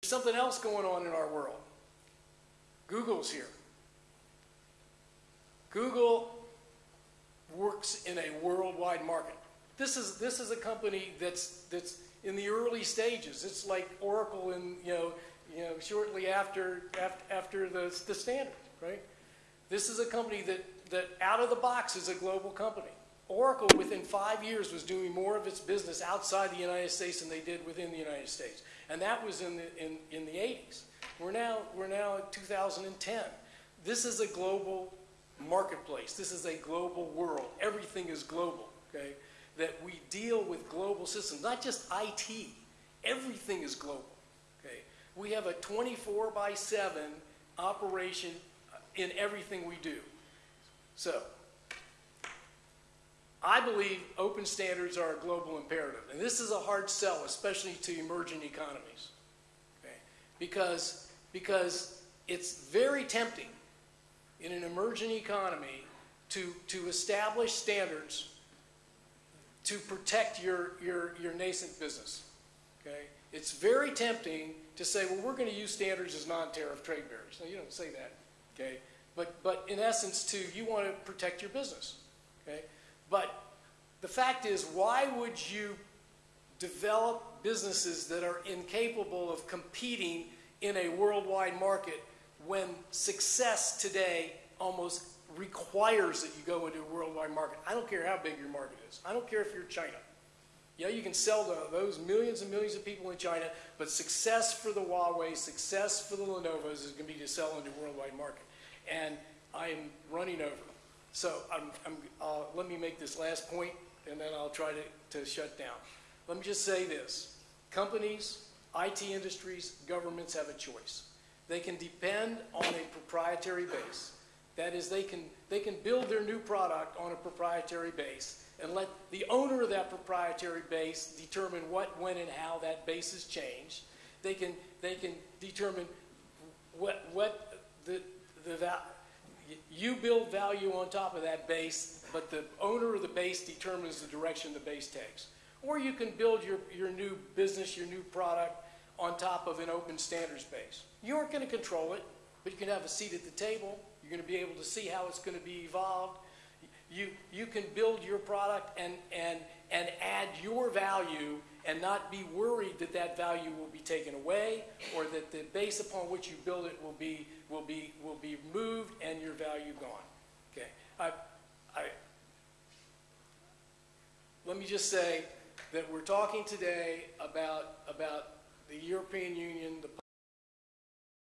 There's something else going on in our world. Google's here. Google works in a worldwide market. This is, this is a company that's, that's in the early stages. It's like Oracle in, you know, you know shortly after, after, after the, the standard, right? This is a company that, that out of the box is a global company. Oracle, within five years, was doing more of its business outside the United States than they did within the United States. And that was in the, in, in the 80s. We're now, we're now in 2010. This is a global marketplace. This is a global world. Everything is global, okay? That we deal with global systems, not just IT. Everything is global, okay? We have a 24 by 7 operation in everything we do. So, I believe open standards are a global imperative. And this is a hard sell, especially to emerging economies. Okay? Because, because it's very tempting in an emerging economy to, to establish standards to protect your, your, your nascent business. Okay? It's very tempting to say, well, we're going to use standards as non-tariff trade barriers. No, you don't say that. Okay? But, but in essence, too, you want to protect your business. Okay? But the fact is, why would you develop businesses that are incapable of competing in a worldwide market when success today almost requires that you go into a worldwide market? I don't care how big your market is. I don't care if you're China. Yeah, you can sell to those millions and millions of people in China, but success for the Huawei, success for the Lenovo's is going to be to sell into a worldwide market. And I am running over. So I'm, I'm, uh, let me make this last point, and then I'll try to, to shut down. Let me just say this. Companies, IT industries, governments have a choice. They can depend on a proprietary base. That is, they can, they can build their new product on a proprietary base and let the owner of that proprietary base determine what, when, and how that base is changed. They can, they can determine what, what the, the, you build value on top of that base, but the owner of the base determines the direction the base takes. Or you can build your, your new business, your new product on top of an open standards base. You aren't going to control it, but you can have a seat at the table. You're going to be able to see how it's going to be evolved. You, you can build your product and, and, your value and not be worried that that value will be taken away or that the base upon which you build it will be, will be, will be moved and your value gone. Okay. I, I, let me just say that we're talking today about, about the European Union, the